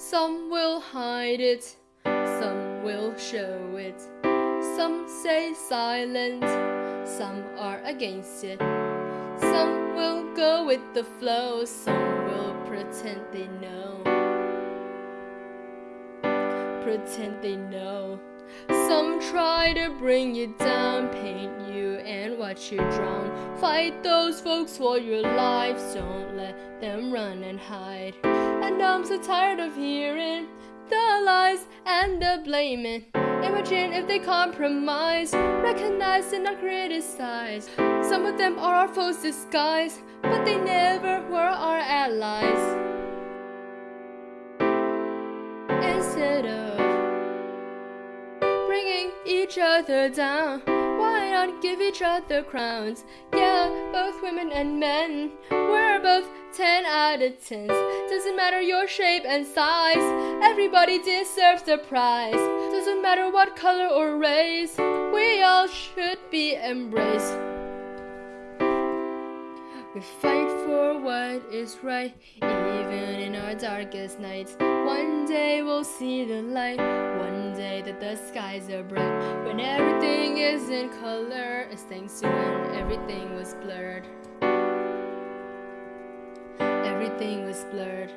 Some will hide it, some will show it. Some say silent, some are against it. Some will go with the flow, some will pretend they know. Pretend they know. Some try to bring you down, paint you and watch you drown. Fight those folks for your lives, don't let them run and hide. And I'm so tired of hearing the lies and the blaming. Imagine if they compromise, recognize and not criticize. Some of them are our foes disguised, but they never were our allies. Instead of each other down, why not give each other crowns? Yeah, both women and men, we're both 10 out of 10. Doesn't matter your shape and size, everybody deserves the prize. Doesn't matter what color or race, we all should be embraced. We fight for what is right, even in our darkest nights. One day we'll see the light, one day that the skies are bright. When everything is in color, it's thanks to when everything was blurred. Everything was blurred.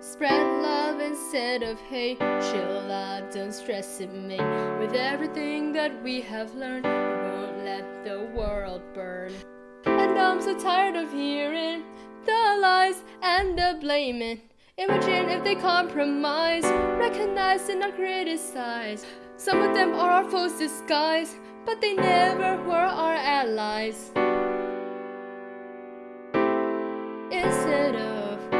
Spread love instead of hate. Chill out, don't stress it, mate. With everything that we have learned, we won't let the world burn. And I'm so tired of hearing the lies and the blaming. Imagine if they compromise, recognize and not criticize. Some of them are our foes disguised, but they never were our allies. Instead of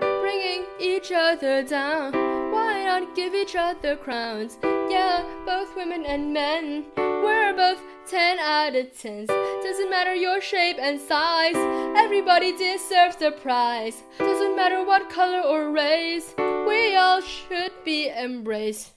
bringing each other down, why not give each other crowns? Yeah, both women and men, we're both 10 out of 10. Doesn't matter your shape and size, everybody deserves the prize. Doesn't matter what color or race, we all should be embraced.